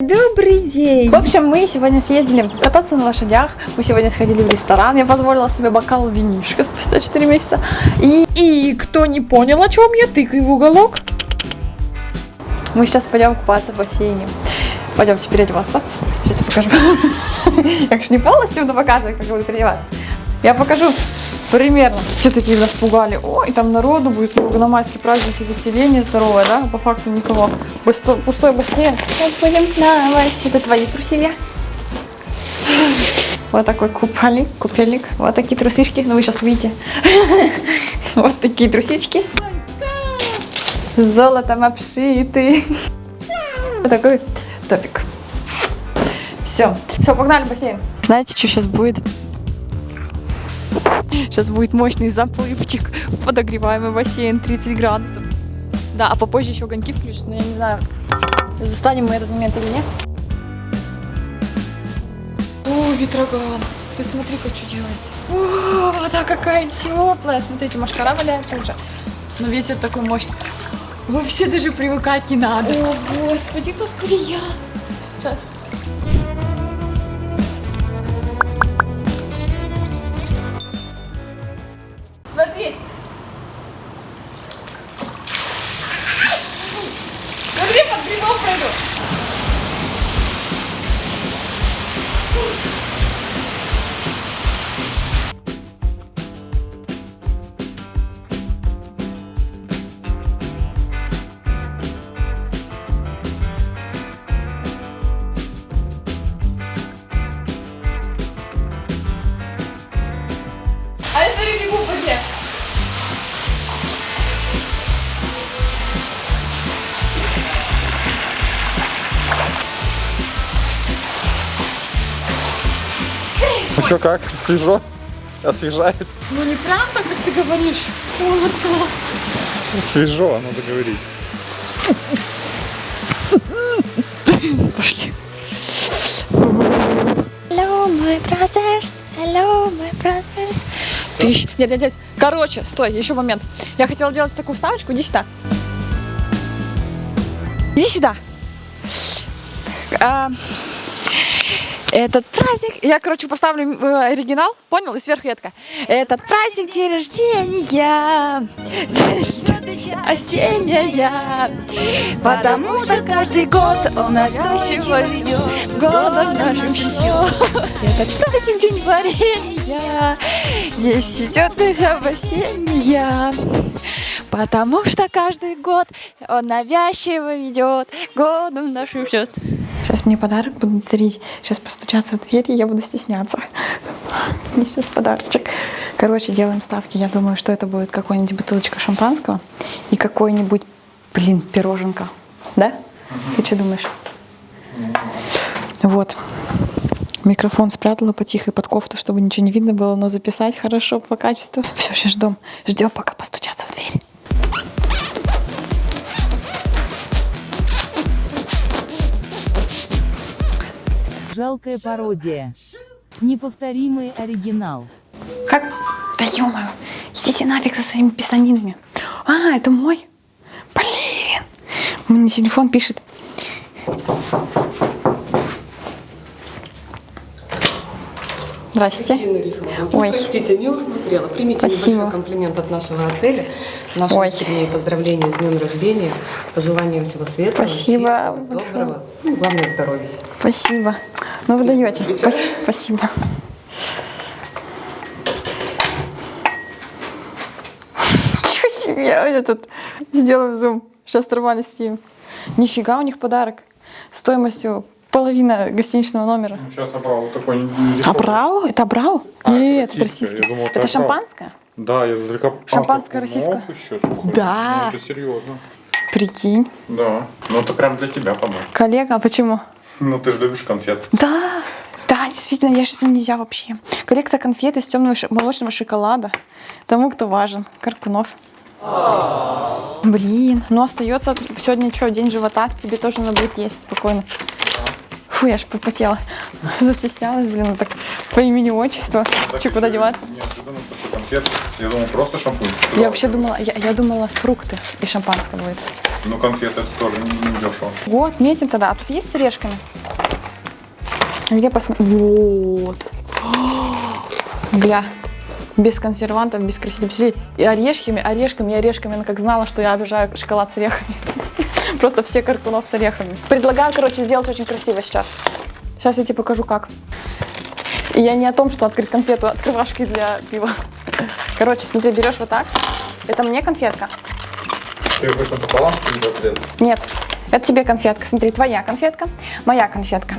Добрый день! В общем, мы сегодня съездили кататься на лошадях, мы сегодня сходили в ресторан, я позволила себе бокал винишка спустя 4 месяца. И И кто не понял, о чем я, тыкай в уголок. мы сейчас пойдем купаться в бассейне. Пойдемте переодеваться. Сейчас покажу. Я, конечно, не полностью буду показывать, как я буду переодеваться. Я покажу примерно. Что такие нас пугали? Ой, там народу будет много на майский праздник и заселение здоровое, да? По факту никого. Пустой, пустой бассейн. Сейчас будем плавать. Это твои труселя. Вот такой купальник, купельник. Вот такие трусишки. Ну, вы сейчас увидите. Вот такие трусички. Золотом обшиты. Вот такой топик. Все. Все, погнали в бассейн. Знаете, что сейчас будет? Сейчас будет мощный заплывчик в подогреваемый бассейн 30 градусов. Да, а попозже еще огоньки включат, но я не знаю, застанем мы этот момент или нет. О, ветроган. Ты смотри-ка, что делается. О, вода какая теплая. Смотрите, машкара валяется уже. Но ветер такой мощный. Вообще даже привыкать не надо. О, господи, как приятно. Сейчас. Что, как? Свежо? Освежает? Ну не прям так, как ты говоришь. Вот так. Свежо, надо говорить. Пошли. Hello, my brothers. Hello, my brothers. Тысяч. Нет, нет, нет. Короче, стой, еще момент. Я хотела делать такую вставочку. Иди сюда. Иди сюда. А, этот праздник, я, короче, поставлю э, оригинал, понял? И сверху я такая, этот праздник день рождения, осенняя, потому что каждый год он настойчиво ведет, годом нашим счет. Этот праздник день варенья, здесь идет наша осенняя, потому что каждый год он навязчиво ведет, годом нашим счет. Сейчас мне подарок будут дарить. Сейчас постучаться в дверь, и я буду стесняться. Мне сейчас подарочек. Короче, делаем ставки. Я думаю, что это будет какой-нибудь бутылочка шампанского и какой-нибудь, блин, пироженка. Да? Ты что думаешь? Вот. Микрофон спрятала потихо под кофту, чтобы ничего не видно было, но записать хорошо по качеству. Все, сейчас ждем. Ждем, пока постучаться в дверь. Жалкая пародия. Неповторимый оригинал. Как? Да ё идите нафиг со своими писанинами. А, это мой? Блин. Мне телефон пишет. Здрасте. Рихова. Ой. Простите, не усмотрела. Примите Спасибо. небольшой комплимент от нашего отеля. Нашим Ой. Поздравления с днем рождения. Пожелания всего светлого, Спасибо чистого, доброго. Ну, главное здоровья. Спасибо. Ну вы даете. Спас- Спасибо. Чего себе? Этот сделаю зум. Сейчас нормально снимем. Нифига у них подарок. Стоимостью половина гостиничного номера. Сейчас обрал вот такой А брау? Это брау? А, Нет, это. Я думал, это это шампанское? Да, я издалека... А, Шампанское так, российское? ну, еще, слушай. Да. Ну, это серьезно. Прикинь. Да. Ну, это прям для тебя подарок. Коллега, а почему? Ну, ты же любишь конфет. Да, да, действительно, я что нельзя вообще. Коллекция конфет из темного ши- молочного шоколада. Тому, кто важен. Каркунов. Блин, ну остается сегодня что, день живота, тебе тоже надо будет есть спокойно. Фу, я аж попотела. Застеснялась, блин, ну так по имени отчеству. Че, куда деваться? Что конфет. Я думал, просто шампунь. Я вообще думала, я, я думала, фрукты и шампанское будет. Ну, конфеты это тоже не, не дешево. Вот, метим тогда. А тут есть с орешками? Где посмотреть? Вот. Гля. Без консервантов, без красителей. Посмотри, И орешками, орешками, и орешками. Она как знала, что я обижаю шоколад с орехами. Просто все каркунов с орехами. Предлагаю, короче, сделать очень красиво сейчас. Сейчас я тебе покажу, как. И я не о том, что открыть конфету открывашкой для пива. Короче, смотри, берешь вот так. Это мне конфетка. Ты вышел пополам, или разрез? Нет, это тебе конфетка. Смотри, твоя конфетка, моя конфетка.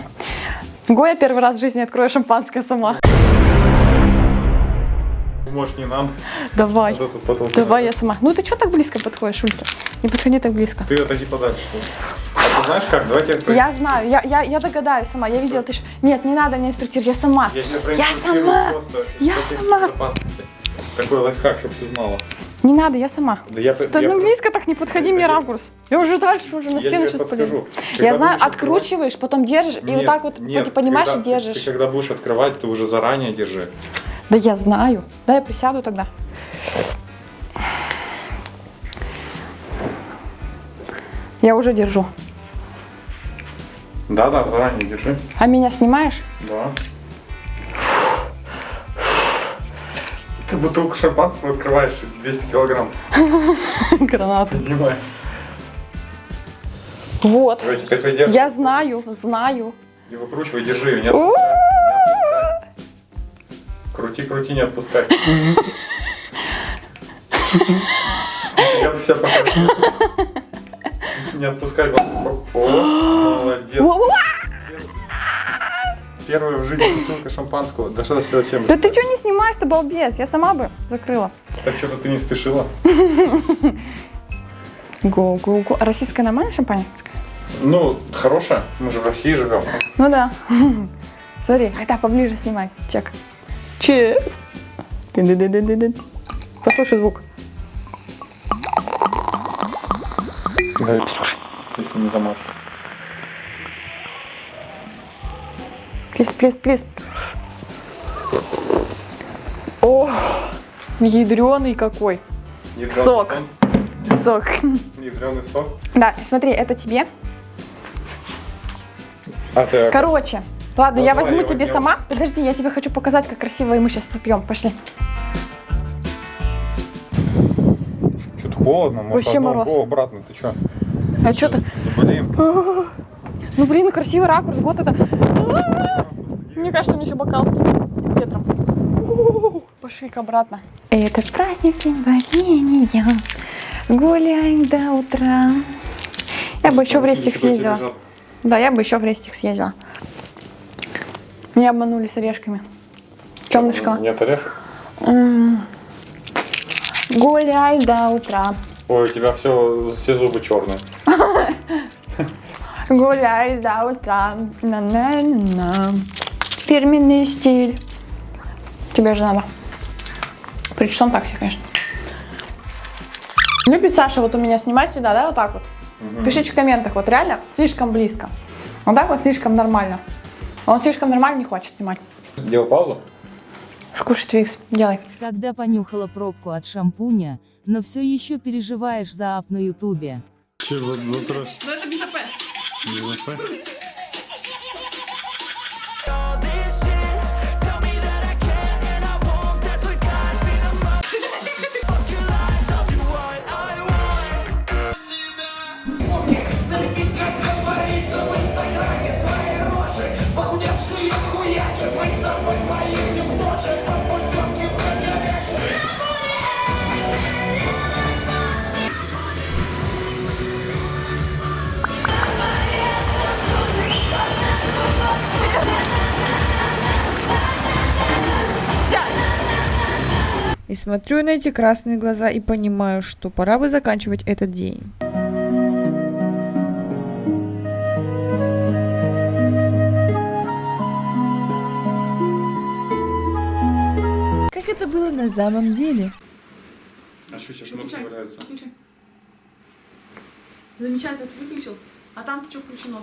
Гоя первый раз в жизни открою шампанское сама. Может, не надо. Давай, А потом давай я сама. Ну ты что так близко подходишь, Улька? Не подходи так близко. Ты отойди подальше. А ты знаешь как? Давайте я... Я знаю, я, я, я догадаюсь сама. Я видела, ты ж... Нет, не надо меня инструктировать, я сама. Я Я сама. просто Я сама. Такой лайфхак, чтобы ты знала. Не надо, я сама. Да я, Да я ну близко так не подходи, мне ракурс. Я уже дальше, уже на Я стену сейчас подскажу. Я знаю, откручиваешь, потом держишь, и вот Нет, так вот нет, ты понимаешь когда и ты- держишь. Ты, когда будешь открывать, ты уже заранее держи. Да я знаю. Да, я присяду тогда. Я уже держу. Да-да, заранее держи. А меня снимаешь? Да. Бутылку шампанского открываешь 200 килограмм. Гранату. Понимаешь? Вот. Давай теперь придерживай. Я знаю, знаю. И выкручивай, держи ее, не отпускай. Не. Крути, крути, не отпускай. Я бы себя покажу. Не отпускай. Молодец. Первая в жизни бутылка шампанского. Да что все зачем? Да ты что не снимаешь-то, балбес? Я сама бы закрыла. Так что-то ты не спешила. Го-го-го. А российская нормальная шампанское? Ну, хорошая. Мы же в России живем. Ну да. Смотри, тогда поближе снимай. Чек. Чек. Послушай звук. Да, слушай. Если не замажешь. Плес, плес, плес. О, ядреный какой. Ядрёный Сок. сон, Сок. Ядреный сок. Да, смотри, это тебе. А ты Короче, ладно, Ну, я возьму тебе возьму. сама. Подожди, я тебе хочу показать, как красиво, и мы сейчас попьем. Пошли. Что-то холодно, может, Вообще мороз. О, обратно, ты что? А что ты? Заболеем. Ну блин, красивый ракурс, вот это. Мне кажется, мне еще бокал с ветром. Пошли-ка обратно. Это праздник день волнения. Гуляем до утра. Я бы еще в рестик съездила. Да, я бы еще в рестик съездила. Меня обманули с орешками. Темный шоколад. Нет орешек? Гуляй до утра. Ой, у тебя все, все зубы черные. Гуляй до утра. На-на-на-на. Фирменный стиль. Тебе же надо. Причем так себе, конечно. Любит Саша вот у меня снимать всегда, да, вот так вот? Пишите в комментах, вот реально слишком близко. Вот так вот слишком нормально. Он слишком нормально не хочет снимать. Делал паузу? Скушай твикс, делай. Когда понюхала пробку от шампуня, но все еще переживаешь за ап на ютубе. Че за Ну это смотрю на эти красные глаза и понимаю, что пора бы заканчивать этот день. Как это было на самом деле? А что, тебе шнур валяется? Замечательно, ты выключил. А там-то что включено?